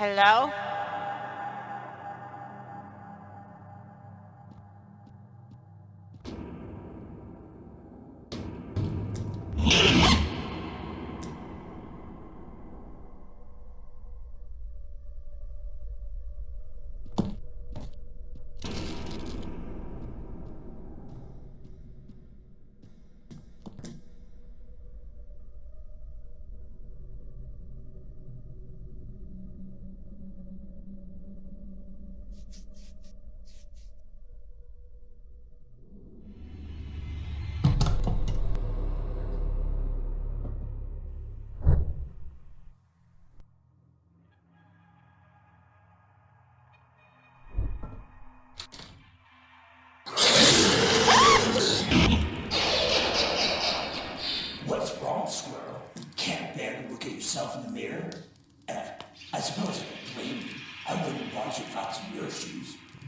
Hello?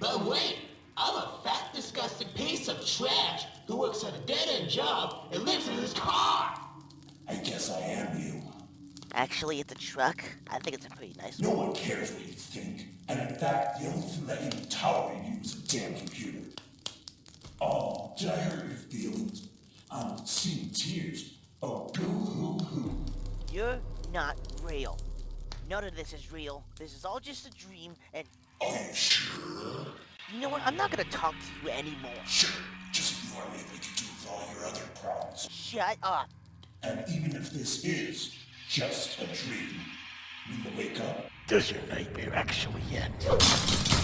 But wait, I'm a fat, disgusting piece of trash who works at a dead-end job and lives in his car. I guess I am you. Actually, it's a truck. I think it's a pretty nice No one. one cares what you think. And in fact, the only thing that even tolerate you is a damn computer. Oh, did I hurt your feelings? I'm seeing tears. Oh, boo hoo hoo. You're not real. None of this is real. This is all just a dream, and Are you sure? you know what? I'm not gonna talk to you anymore. Sure. Just ignore me like you do with all your other problems. Shut up. And even if this is just a dream, when you wake up, Does your nightmare actually end?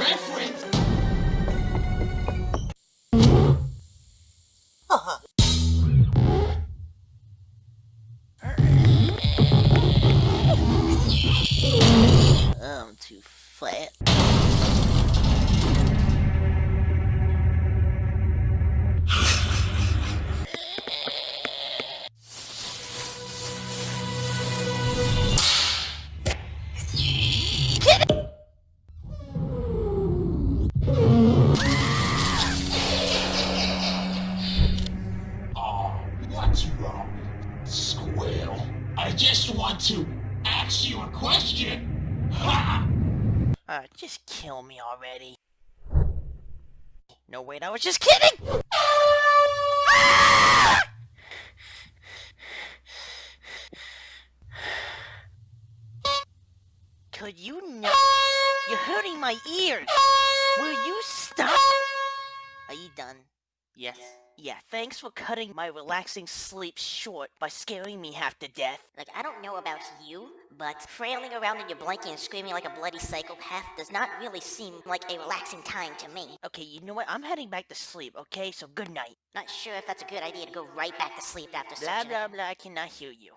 Reference. I'm too fat. want to ask you a question. Ha! Uh, just kill me already. No, wait, I was just kidding! Could you not? You're hurting my ears! Yes. Yeah, thanks for cutting my relaxing sleep short by scaring me half to death. Like, I don't know about you, but frailing around in your blanket and screaming like a bloody psychopath does not really seem like a relaxing time to me. Okay, you know what? I'm heading back to sleep, okay? So good night. Not sure if that's a good idea to go right back to sleep after Blah such blah blah, I cannot hear you.